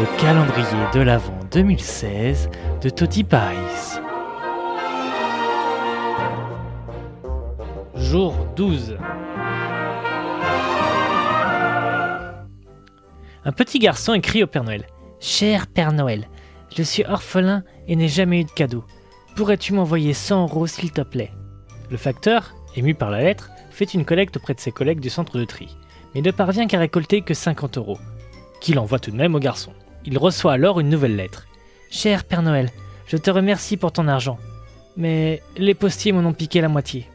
le calendrier de l'Avent 2016 de Toti Pies. Jour 12 Un petit garçon écrit au Père Noël. Cher Père Noël, je suis orphelin et n'ai jamais eu de cadeau. Pourrais-tu m'envoyer 100 euros s'il te plaît? Le facteur, ému par la lettre, fait une collecte auprès de ses collègues du centre de tri, mais ne parvient qu'à récolter que 50 euros, qu'il envoie tout de même au garçon. Il reçoit alors une nouvelle lettre. Cher Père Noël, je te remercie pour ton argent, mais les postiers m'en ont piqué la moitié.